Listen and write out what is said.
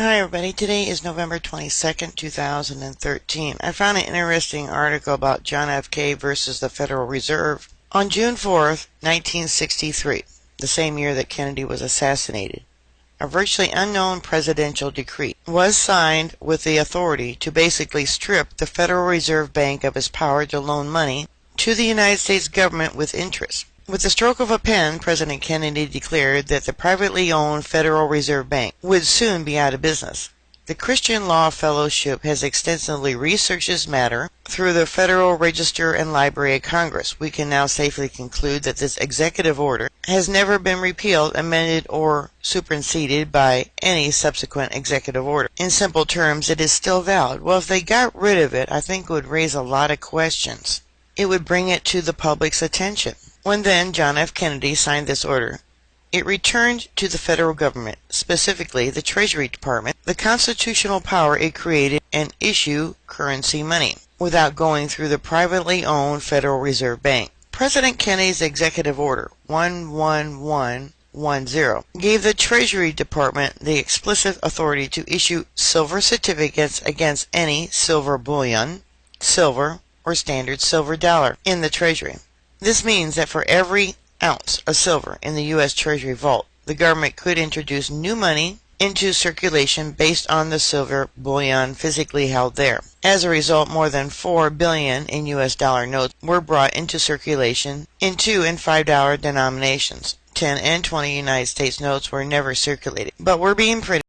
Hi everybody, today is November 22nd, 2013. I found an interesting article about John F. K. versus the Federal Reserve. On June 4th, 1963, the same year that Kennedy was assassinated, a virtually unknown presidential decree was signed with the authority to basically strip the Federal Reserve Bank of its power to loan money to the United States government with interest. With the stroke of a pen, President Kennedy declared that the privately owned Federal Reserve Bank would soon be out of business. The Christian Law Fellowship has extensively researched this matter through the Federal Register and Library of Congress. We can now safely conclude that this executive order has never been repealed, amended, or superseded by any subsequent executive order. In simple terms, it is still valid. Well, if they got rid of it, I think it would raise a lot of questions. It would bring it to the public's attention. When then John F. Kennedy signed this order, it returned to the federal government, specifically the Treasury Department, the constitutional power it created and issue currency money without going through the privately owned Federal Reserve Bank. President Kennedy's executive order 11110 gave the Treasury Department the explicit authority to issue silver certificates against any silver bullion, silver, or standard silver dollar in the Treasury. This means that for every ounce of silver in the U.S. Treasury vault, the government could introduce new money into circulation based on the silver bullion physically held there. As a result, more than 4 billion in US dollar notes were brought into circulation in 2 and 5 dollar denominations. 10 and 20 United States notes were never circulated, but were being printed